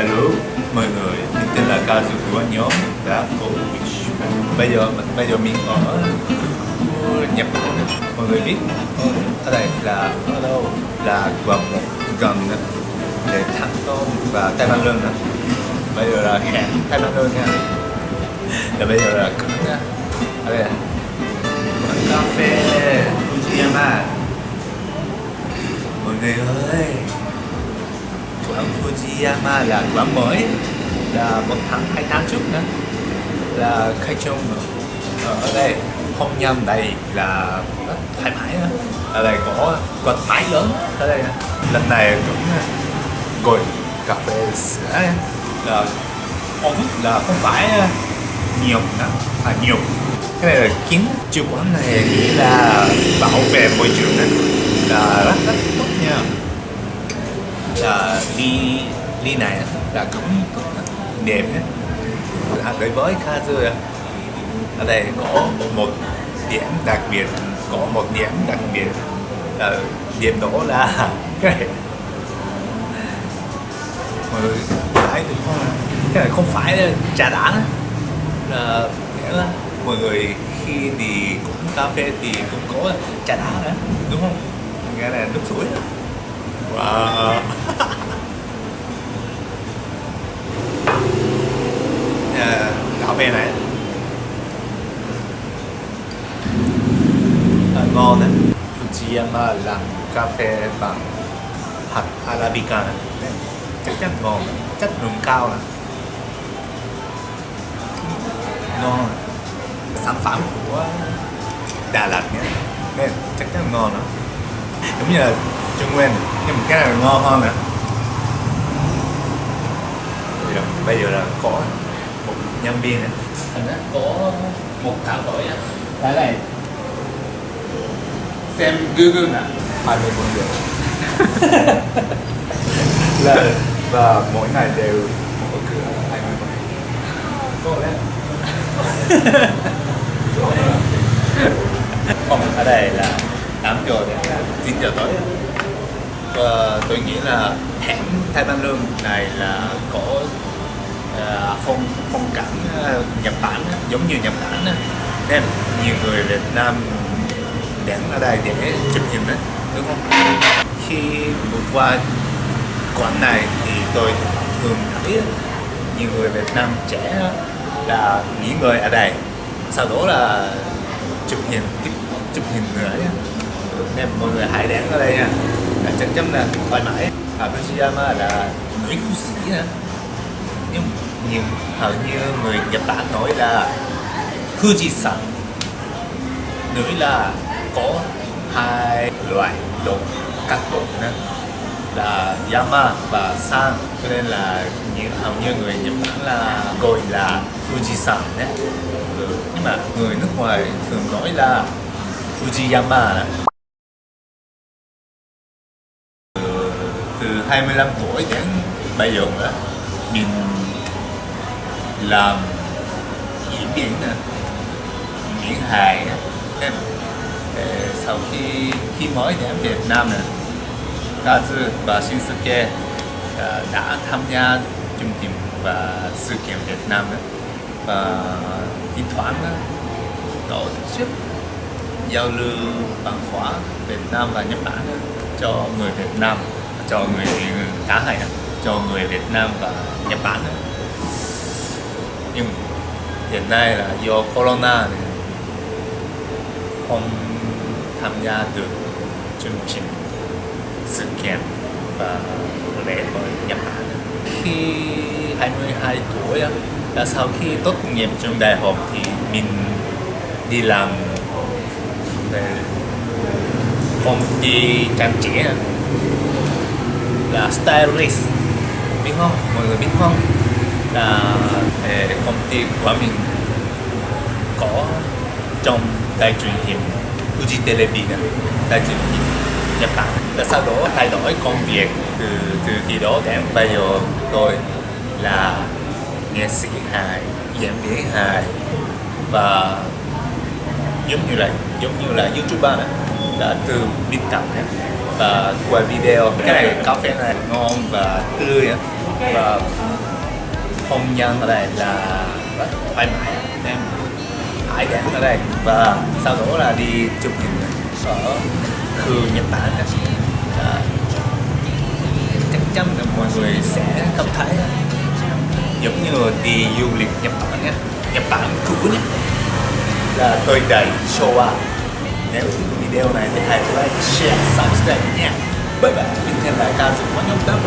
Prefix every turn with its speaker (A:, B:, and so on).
A: Hello mọi người, mình tên là Kazu của nhóm đã có Bây giờ bây giờ mình ở Nhật Bản. Mọi người biết ở đây là ở đâu là gần gần để Thăng Tôn và Tây Ban Lương nữa Bây giờ là hẹn Tây Ban Lương nha Và bây giờ là cứng nha. Ở đây là cà phê Fujiyama Mọi người ơi quán Fujiyama là quán mới. Là một tháng hai tháng trước nữa là khai trương ờ, ở đây không nhầm đây là rất thoải mái đó. ở đây có quạt máy lớn ở đây lần này cũng ngồi cà phê sữa là ống là không phải nhiều nữa à nhiều. Cái này là kiến chủ quán này nghĩ là bảo vệ môi trường này. Là rất rất tốt nha là ly ly này là cũng đẹp hết, đối với Kazu ở đây có một điểm đặc biệt có một điểm đặc biệt. Là điểm đó là cái này mọi người thấy được không cái này không phải là trà đá là nghĩa là mọi người khi đi cũng cà phê thì cũng có trà đá nữa đúng không? Nghe là nước suối wow à, cà phê này. À, ngon đấy. Fujiyama làm cà phê bằng hạt Arabica này. chắc chắn ngon. Chất lượng cao này. Ngon. Sản phẩm của Đà Lạt nhé. Nên chắc chắn ngon đó. Giống như là Trung Nguyên. Nhưng mà cái này ngon hơn nữa bây giờ, bây giờ là có một nhân viên này Thành ra có một thảo đổi á. Đây này. Xem Google nè.
B: 24 giờ là và mỗi ngày đều mở cửa 24
A: Có đấy Không, ở đây là 8 giờ đến 9 giờ tối uh, tôi nghĩ là hẻm Thái Ban Lương này là có uh, phong phong cảnh uh, Nhật Bản giống như Nhật Bản nên nhiều người Việt Nam đến ở đây để chụp hình đấy đúng không? Khi vượt qua quán này thì tôi thường thấy nhiều người Việt Nam trẻ là nghỉ ngơi ở đây. Sau đó là chụp hình chụp hình nữa nên mọi người hãy đến ở đây nha là chấm là thoải mái. Ở Fujiyama là núi phú sĩ nè. Nhưng nhiều, hầu như người Nhật Bản nói là Fujisan núi là có hai loại độ các độ nữa là Yama và San cho nên là nhiều hầu như người Nhật Bản là gọi là Fujisan nhé ừ. nhưng mà người nước ngoài thường nói là Fujiyama đó. 25 tuổi đến bây giờ đó, mình làm diễn viên nè diễn hài nè em ờ, sau khi khi mới đến Việt Nam nè. Kazu và Shinsuke ờ, đã tham gia chương trình và sự kiện Việt Nam đó. và thi thoảng đó, tổ chức giao lưu văn hóa Việt Nam và Nhật Bản đó, cho người Việt Nam cho người khá hay đó, cho người Việt Nam và Nhật Bản đó. nhưng hiện nay là do corona này không tham gia được chương trình sự kiện và lễ hội Nhật Bản khi 22 tuổi á, là sau khi tốt nghiệp trường đại học thì mình đi làm về công ty trang trí á, là stylist. Biết không? Mọi người biết không? Là công ty của mình có trong đài truyền hình Fuji television đài truyền hình Nhật Bản. Là sau đó thay đổi công việc từ từ khi đó đến bây giờ tôi là nghệ sĩ hài diễn viên hài. Và giống như là, giống như là youtuber này là từ biên tập này và quay video. Cái này cà phê này ngon và tươi và không gian ở đây là rất thoải mái em hải đẳng ở đây. Và sau đó là đi chụp hình ở khu Nhật Bản à, chắc chắn là mọi người sẽ cảm thấy giống như đi du lịch Nhật Bản nhé Nhật Bản cũ nhé là tôi đầy showa. Nếu video này thì hãy like, share, subscribe nha. Bye bye. Mình hẹn lại ca sĩ có nhóm tám